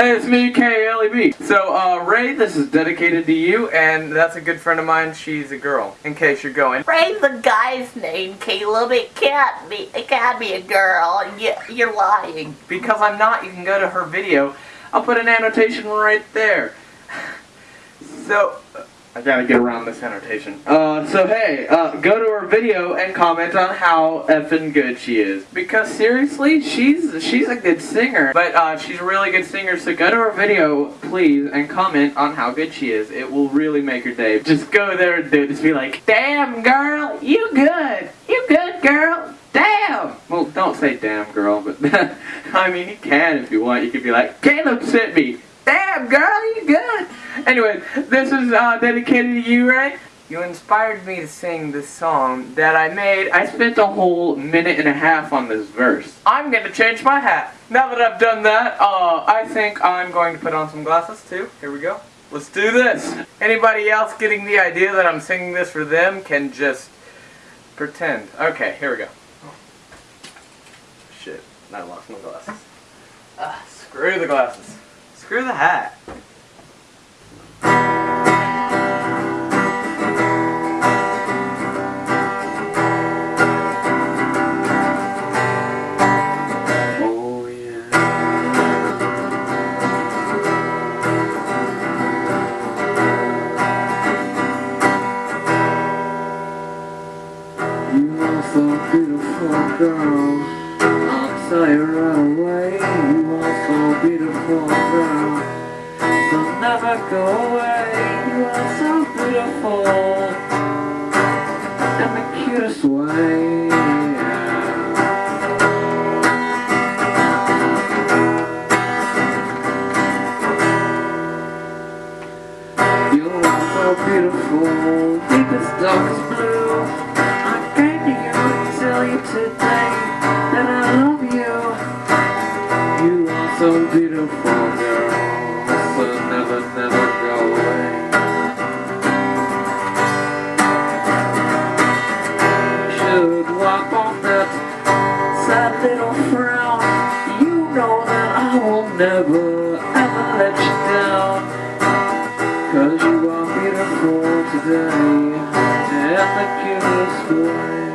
Hey, it's me, KLEB. So, uh, Ray, this is dedicated to you, and that's a good friend of mine. She's a girl, in case you're going. Ray's the guy's name, Caleb. It can't be. It can't be a girl. You, you're lying. Because I'm not, you can go to her video. I'll put an annotation right there. So, I gotta get around this annotation. Uh, so hey, uh, go to her video and comment on how effing good she is. Because seriously, she's she's a good singer. But uh, she's a really good singer, so go to her video, please, and comment on how good she is. It will really make her day. Just go there and do it. Just be like, damn girl, you good. You good girl. Damn! Well, don't say damn girl, but I mean, you can if you want. You could be like, Caleb sent me. Damn, girl, you good. Anyway, this is uh, dedicated to you, Ray. You inspired me to sing this song that I made. I spent a whole minute and a half on this verse. I'm gonna change my hat. Now that I've done that, uh, I think I'm going to put on some glasses too. Here we go. Let's do this. Anybody else getting the idea that I'm singing this for them can just pretend. Okay, here we go. Shit, I lost my glasses. Ah, screw the glasses. Screw the hat. You are so beautiful, girl. I'll tell you right away. You are so beautiful, girl. So never go away. You are so beautiful. In the cutest way. You are so beautiful, deepest darkest blue. so beautiful, they're so never, never go away. Should walk on that sad little frown. You know that I will never, ever let you down. Cause you are beautiful today, and the cutest boy.